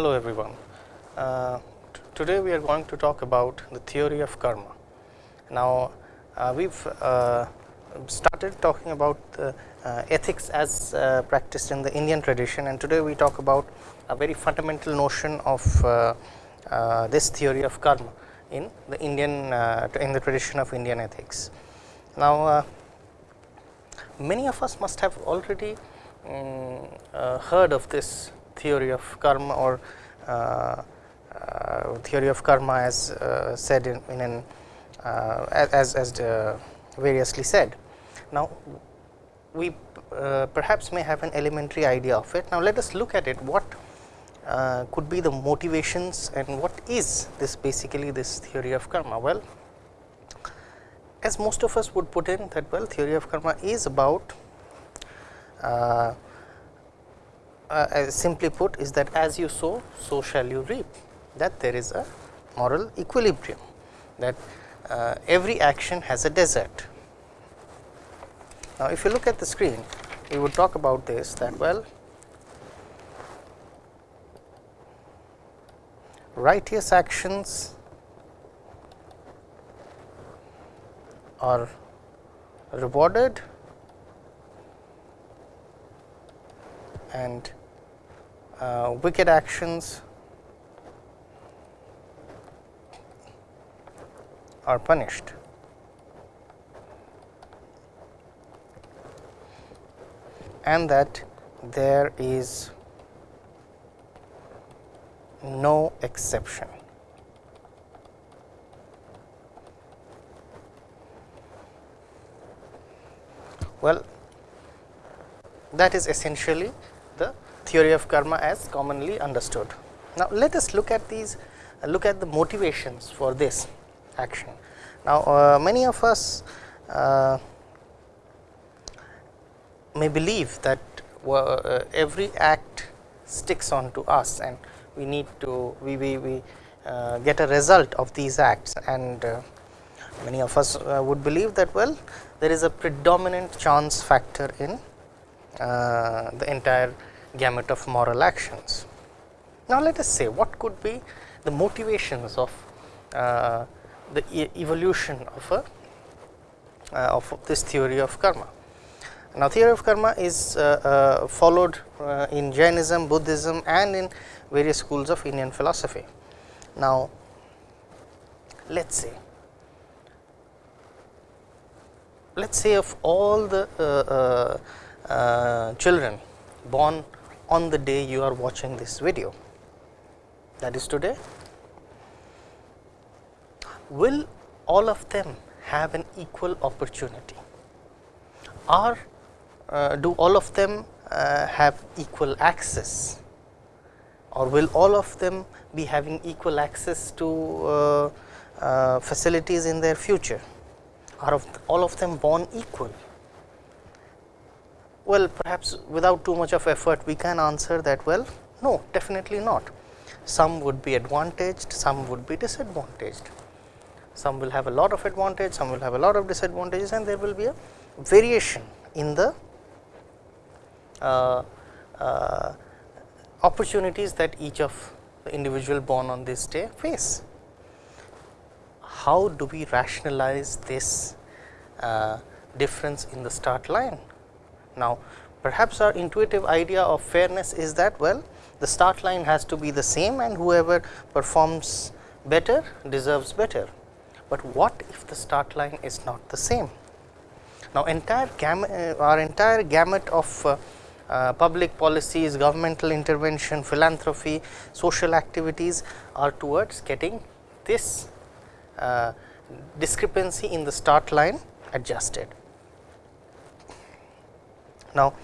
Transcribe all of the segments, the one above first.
Hello everyone. Uh, today we are going to talk about the theory of karma. Now uh, we have uh, started talking about the uh, ethics as uh, practiced in the Indian tradition and today we talk about a very fundamental notion of uh, this theory of karma in the Indian in the tradition of Indian ethics. Now many of us must have already um, heard of this theory of karma or uh, uh, theory of karma as uh, said in, in an as, as variously said. Now, we perhaps may have an elementary idea of it. Now, let us look at it what uh, could be the motivations and what is this basically this theory of karma? Well, as most of us would put in that well theory of karma is about uh, uh, simply put is that as you sow, so shall you reap that there is a moral equilibrium that uh, every action has a desert. Now, if you look at the screen we would talk about this that well righteous actions are rewarded and uh, wicked actions are punished. and that there is no exception. Well, that is essentially theory of karma as commonly understood. Now, let us look at these uh, look at the motivations for this action. Now, uh, many of us uh, may believe that uh, every act sticks on to us and we need to we, we, we uh, get a result of these acts and uh, many of us would believe that well there is a predominant chance factor in the entire gamut of moral actions. Now, let us say what could be the motivations of uh, the e evolution of a uh, of this theory of karma. Now, theory of karma is uh, uh followed uh, in Jainism, Buddhism and in various schools of Indian philosophy. Now, let us say let us say of all the uh, children born on the day you are watching this video. That is today. Will all of them have an equal opportunity? Or uh, do all of them uh, have equal access? Or will all of them be having equal access to uh, uh facilities in their future? Are of all of them born equal well, perhaps without too much of effort we can answer that well, no definitely not. Some would be advantaged, some would be disadvantaged. Some will have a lot of advantage, some will have a lot of disadvantages and there will be a variation in the uh, uh, opportunities that each of the individual born on this day face. How do we rationalize this uh, difference in the start line? Now, perhaps our intuitive idea of fairness is that well the start line has to be the same and whoever performs better deserves better, but what if the start line is not the same. Now, entire gamut, uh, our entire gamut of uh, uh, public policies, governmental intervention, philanthropy, social activities are towards getting this uh, discrepancy in the start line adjusted. Now,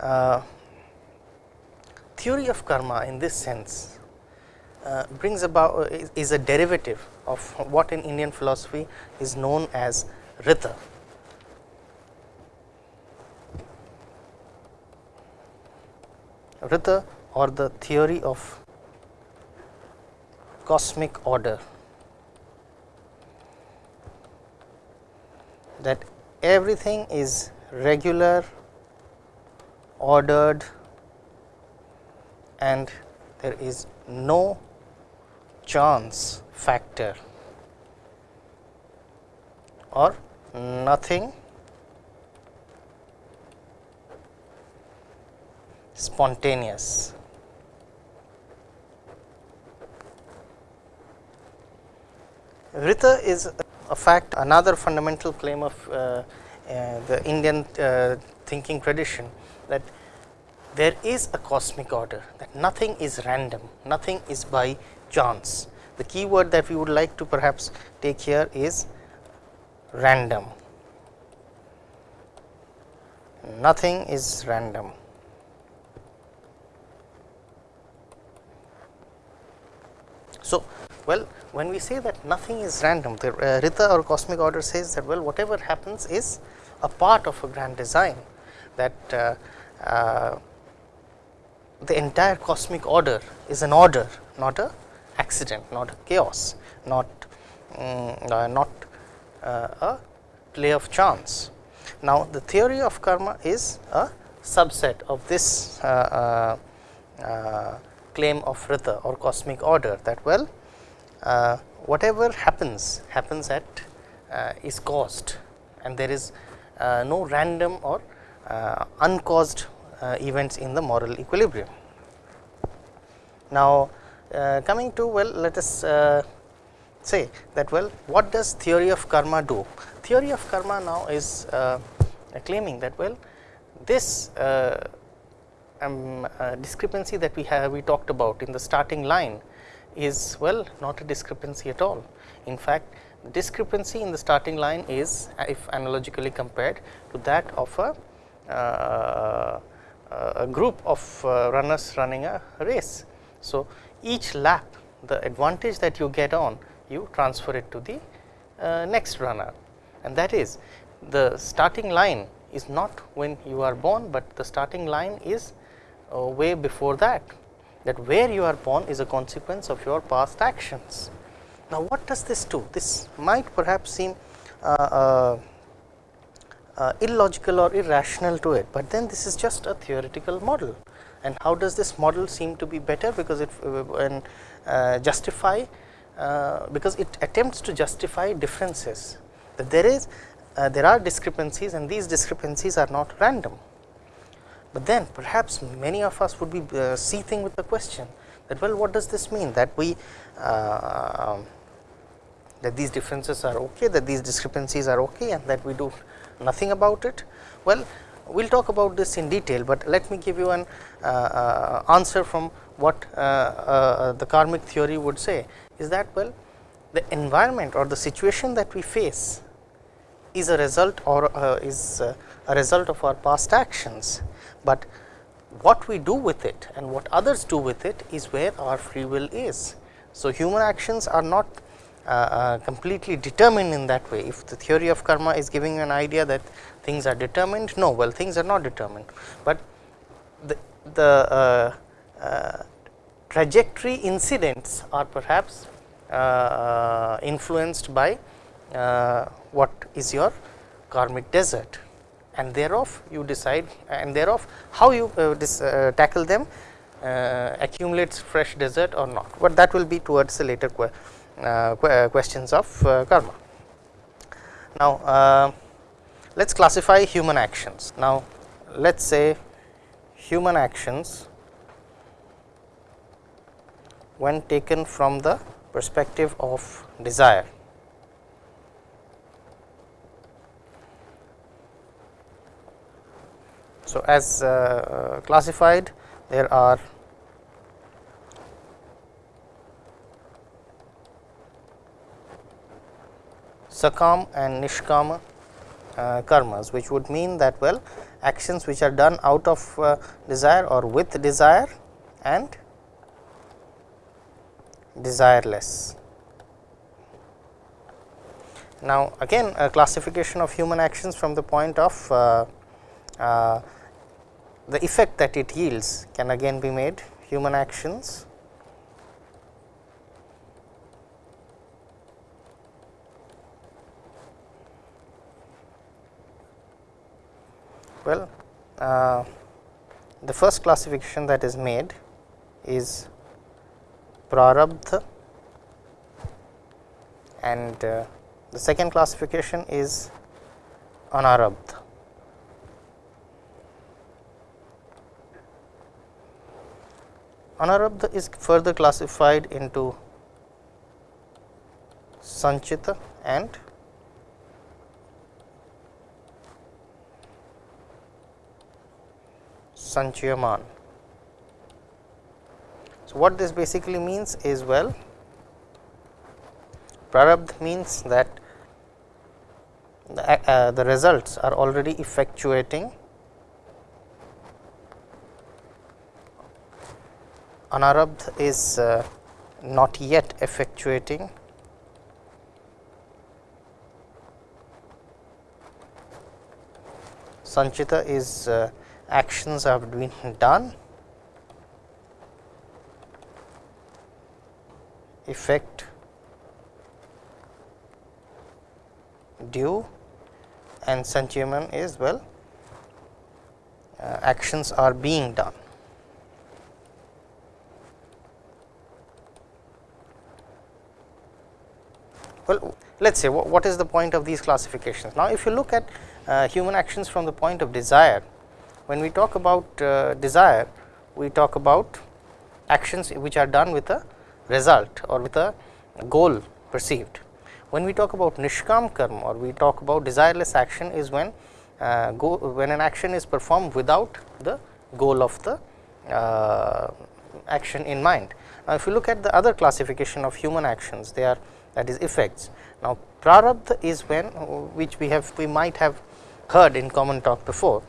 uh, theory of karma in this sense uh, brings about uh, is, is, a derivative of what in Indian philosophy is known as Rita. Rita or the theory of cosmic order that everything is regular ordered and there is no chance factor or nothing spontaneous. Rita is a fact another fundamental claim of uh, uh, the Indian uh, thinking tradition that there is a cosmic order that nothing is random, nothing is by chance. The key word that we would like to perhaps take here is random, nothing is random. So, well when we say that nothing is random the uh, Rita or cosmic order says that well whatever happens is a part of a grand design that uh, uh, the entire cosmic order is an order not a accident not a chaos not um, not uh, a play of chance. Now, the theory of karma is a subset of this uh, claim of Rita or cosmic order that well uh, whatever happens happens at uh, is caused and there is uh, no random or uncaused events in the moral equilibrium. Now, coming to well let us say that well what does theory of karma do? Theory of karma now is uh, claiming that well this uh, um, uh, discrepancy that we have we talked about in the starting line is well not a discrepancy at all. In fact, the discrepancy in the starting line is if analogically compared to that of a, uh, a group of uh, runners running a race. So, each lap the advantage that you get on you transfer it to the uh, next runner and that is the starting line is not when you are born, but the starting line is uh, way before that that where you are born is a consequence of your past actions. Now, what does this do? This might perhaps seem uh, uh, uh, illogical or irrational to it, but then this is just a theoretical model. And how does this model seem to be better? Because it when uh, justify uh, because it attempts to justify differences. That there is uh, there are discrepancies and these discrepancies are not random. But then perhaps many of us would be uh, seething with the question that well what does this mean? That we uh, that these differences are okay that these discrepancies are okay and that we do nothing about it. Well we will talk about this in detail, but let me give you an uh, uh, answer from what uh, the karmic theory would say is that well the environment or the situation that we face is a result or uh, is uh, a result of our past actions, but what we do with it and what others do with it is where our free will is. So, human actions are not uh, uh completely determined in that way. If the theory of karma is giving you an idea that things are determined, no, well things are not determined, but the, the uh, uh, trajectory incidents are perhaps influenced by what is your karmic desert. And thereof you decide and thereof how you uh, this, uh, tackle them uh, accumulates fresh desert or not, but that will be towards the later uh, uh, questions of uh, karma. Now, let us classify human actions. Now, let us say human actions when taken from the perspective of desire So, as uh, classified there are sakam and nishkama uh, karmas which would mean that well actions which are done out of uh, desire or with desire and desireless. Now, again a classification of human actions from the point of uh, uh, the effect that it yields can again be made human actions well uh, the first classification that is made is prarabdha and uh, the second classification is anarabdha. Anarabdha is further classified into Sanchita and Sanchayaman. So, what this basically means is well Prarabdh means that the, uh, the results are already effectuating Anarabdh is uh, not yet effectuating Sanchita is uh, actions have been done effect due and Sanchayaman is well uh, actions are being done. Well, let us say what is the point of these classifications. Now, if you look at uh, human actions from the point of desire, when we talk about uh, desire, we talk about actions which are done with a result or with a goal perceived. When we talk about nishkam karma or we talk about desireless action is when uh, go, when an action is performed without the goal of the uh, action in mind. Now, if you look at the other classification of human actions, they are that is effects. Now, prarabdha is when which we have we might have heard in common talk before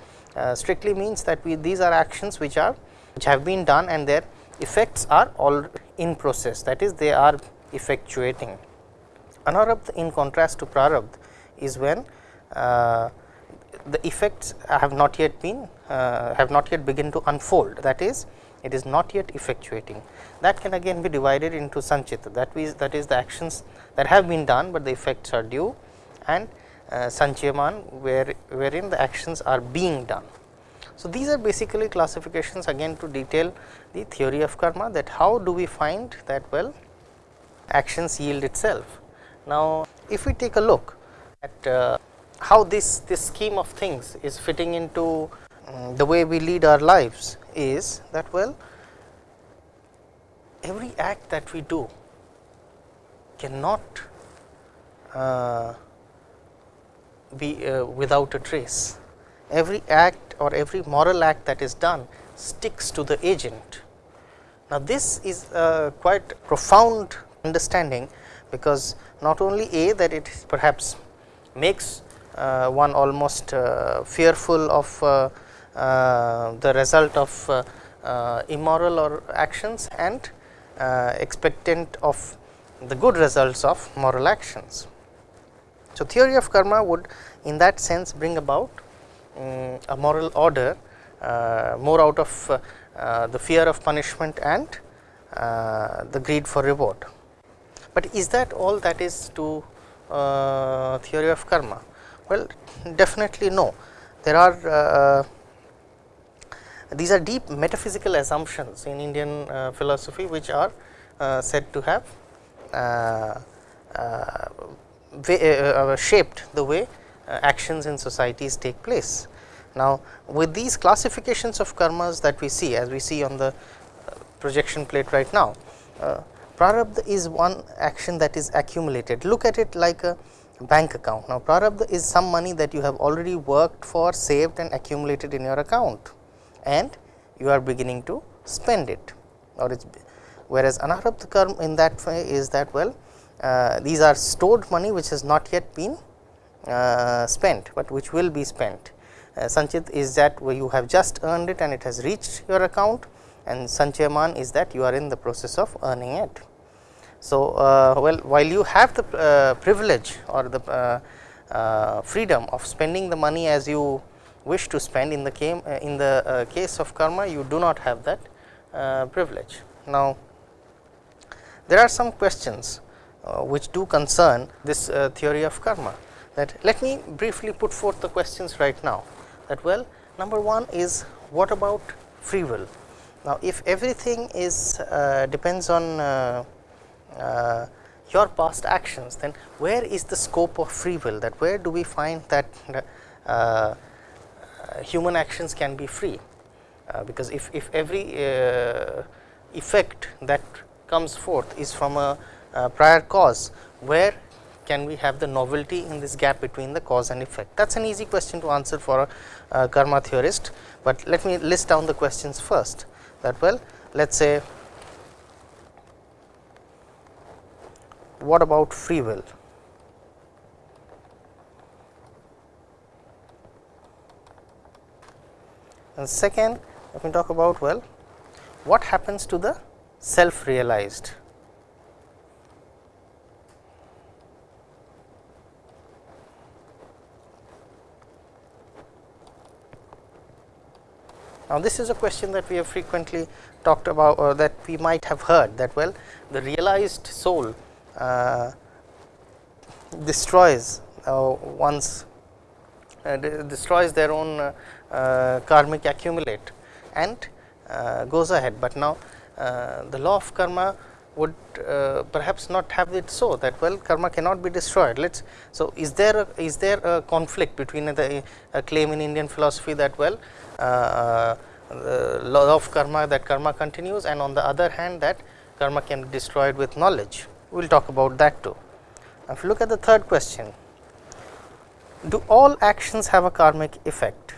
strictly means that we these are actions which are which have been done and their effects are all in process that is they are effectuating. Anarabdha in contrast to prarabdha is when uh, the effects have not yet been uh, have not yet begin to unfold that is it is not yet effectuating. That can again be divided into sanchita that is that is the actions that have been done, but the effects are due and uh, where wherein the actions are being done. So, these are basically classifications again to detail the theory of karma that how do we find that well actions yield itself. Now, if we take a look at uh, how this, this scheme of things is fitting into um, the way we lead our lives is that well every act that we do cannot uh, be uh, without a trace. Every act or every moral act that is done sticks to the agent. Now, this is a quite profound understanding, because not only a that it perhaps makes uh, one almost uh, fearful of uh, uh, the result of uh, immoral or actions and expectant of the good results of moral actions. So, theory of karma would in that sense bring about um, a moral order uh, more out of uh, uh, the fear of punishment and the greed for reward. But is that all that is to theory of karma? Well, definitely no. There are these are deep metaphysical assumptions in Indian uh, philosophy which are uh, said to have uh, shaped the way actions in societies take place. Now, with these classifications of karmas that we see as we see on the projection plate right now, uh, prarabdha is one action that is accumulated. Look at it like a bank account. Now, prarabdha is some money that you have already worked for, saved and accumulated in your account and you are beginning to spend it or it's whereas anarabdha karma in that way is that well uh, these are stored money which has not yet been uh, spent, but which will be spent. Uh, Sanchit is that where you have just earned it and it has reached your account and Sanchayaman is that you are in the process of earning it. So, uh, well while you have the uh, privilege or the uh, uh, freedom of spending the money as you wish to spend in the came in the case of karma you do not have that privilege. Now, there are some questions uh, which do concern this uh, theory of karma. That let me briefly put forth the questions right now. That well number one is what about free will? Now, if everything is uh, depends on uh, uh, your past actions, then where is the scope of free will? That where do we find that uh, human actions can be free, uh, because if, if every uh, effect that comes forth is from a Uh, prior cause, where can we have the novelty in this gap between the cause and effect? That is an easy question to answer for a, a karma theorist, but let me list down the questions first. That well let us say what about free will? And second let me talk about well what happens to the self realized Now, this is a question that we have frequently talked about or that we might have heard that well the realized soul uh, destroys uh, one's uh, destroys their own uh, uh, karmic accumulate and uh, goes ahead, but now the law of karma would uh, perhaps not have it so that well karma cannot be destroyed. Let us so is there a, is there a conflict between the claim in Indian philosophy that well the law of karma that karma continues and on the other hand that karma can be destroyed with knowledge. We will talk about that too. If you look at the third question, do all actions have a karmic effect?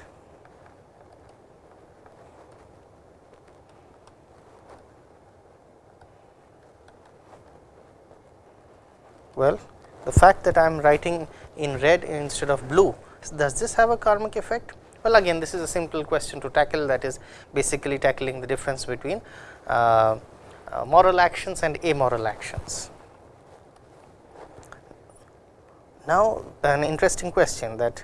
Well, the fact that I am writing in red instead of blue, does this have a karmic effect? Well, again this is a simple question to tackle that is basically tackling the difference between uh, uh, moral actions and amoral actions. Now, an interesting question that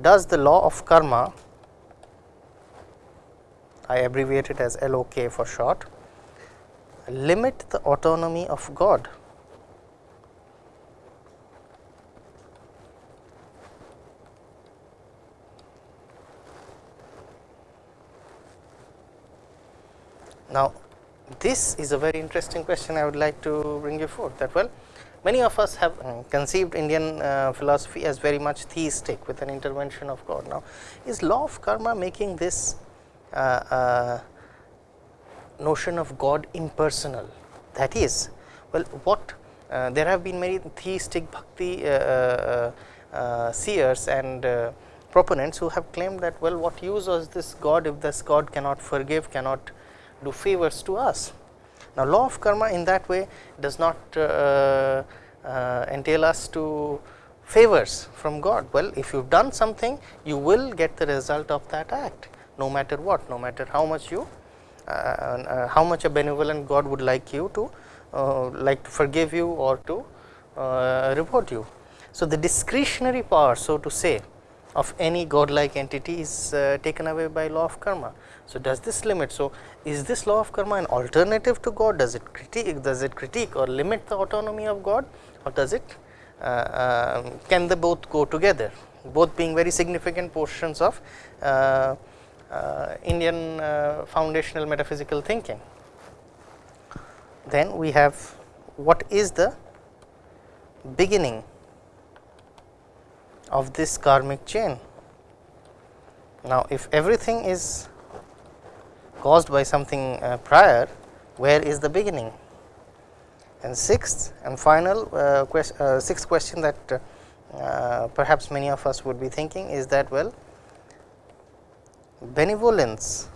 does the law of karma, I abbreviate it as LOK for short, limit the autonomy of God? Now, this is a very interesting question I would like to bring you forth that well many of us have uh, conceived Indian uh, philosophy as very much theistic with an intervention of God. Now, is law of karma making this uh, uh, notion of God impersonal that is well what uh, there have been many theistic bhakti uh, seers and proponents who have claimed that well what use was this God if this God cannot forgive cannot do favors to us. Now, law of karma in that way does not uh, uh, entail us to favors from God. Well, if you have done something, you will get the result of that act, no matter what, no matter how much you, uh, uh how much a benevolent God would like you to, uh, like to forgive you or to uh, reward you. So, the discretionary power, so to say, of any godlike entity is taken away by law of karma. So, does this limit? So, is this law of karma an alternative to God? Does it critique? Does it critique or limit the autonomy of God, or does it? Uh, uh, can they both go together? Both being very significant portions of uh, uh Indian uh, foundational metaphysical thinking. Then we have what is the beginning of this karmic chain. Now, if everything is caused by something uh, prior, where is the beginning? And sixth and final uh, uh, sixth question that uh, perhaps many of us would be thinking is that well benevolence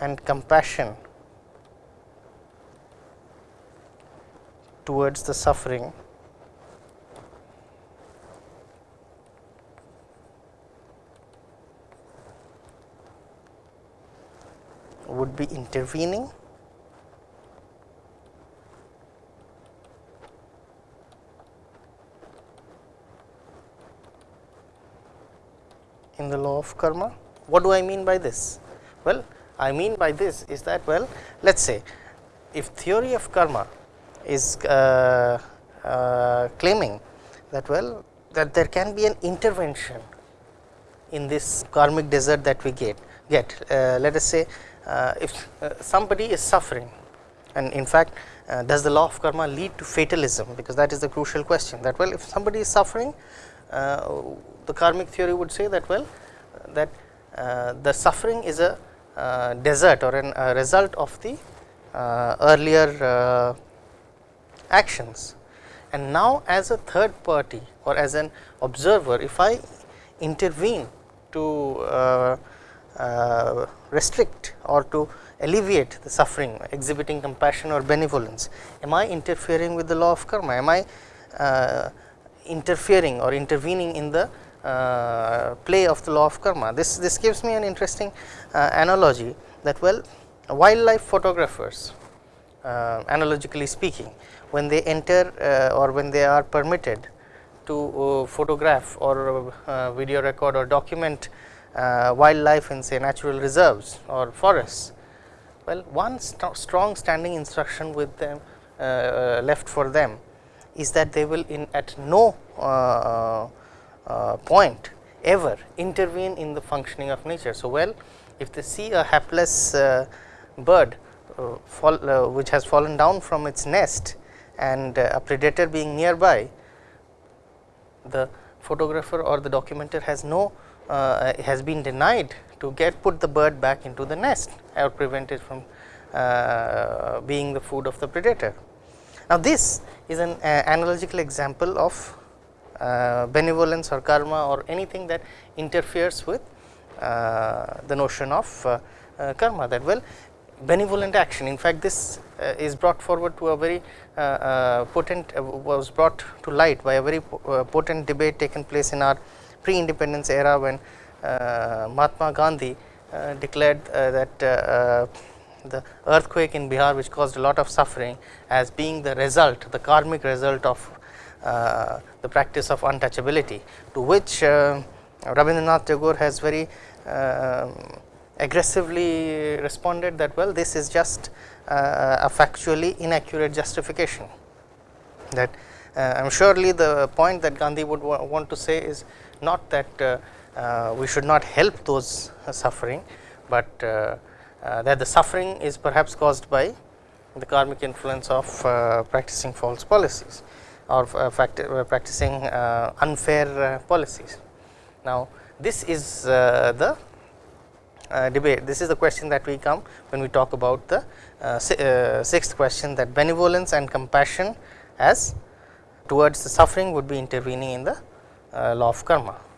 and compassion towards the suffering would be intervening in the law of karma. What do I mean by this? Well, I mean by this is that well, let us say if theory of karma is uh, uh, claiming that well that there can be an intervention in this karmic desert that we get get uh, let us say if uh, somebody is suffering and in fact uh, does the law of karma lead to fatalism? Because that is the crucial question that well if somebody is suffering uh, the karmic theory would say that well that uh, the suffering is a uh, desert or an, a result of the uh, earlier actions. And now as a third party or as an observer if I intervene to restrict or to alleviate the suffering exhibiting compassion or benevolence am I interfering with the law of karma am I uh, interfering or intervening in the uh, play of the law of karma. This, this gives me an interesting uh, analogy that well wildlife photographers uh, analogically speaking when they enter uh, or when they are permitted to uh, photograph or uh, video record or document wildlife in say natural reserves or forests. Well, one st strong standing instruction with them left for them is that they will in at no uh, uh, point ever intervene in the functioning of nature. So, well if they see a hapless uh, bird fall, which has fallen down from its nest and a predator being nearby, the photographer or the documenter has no uh, has been denied to get put the bird back into the nest or prevent it from uh, being the food of the predator. Now, this is an uh, analogical example of uh, benevolence or karma or anything that interferes with uh, the notion of uh, uh, karma that well benevolent action. In fact, this uh, is brought forward to a very potent was brought to light by a very potent debate taken place in our pre-independence era when Mahatma Gandhi declared that the earthquake in Bihar which caused a lot of suffering as being the result the karmic result of uh, the practice of untouchability to which uh, Rabindranath Tagore has very uh, aggressively responded that well this is just uh, a factually inaccurate justification. That uh, I am surely the point that Gandhi would wa want to say is not that uh, uh, we should not help those suffering, but uh, uh, that the suffering is perhaps caused by the karmic influence of uh, practicing false policies or uh, uh practicing unfair policies. Now, this is the debate, this is the question that we come when we talk about the sixth question that benevolence and compassion as towards the suffering would be intervening in the law of karma.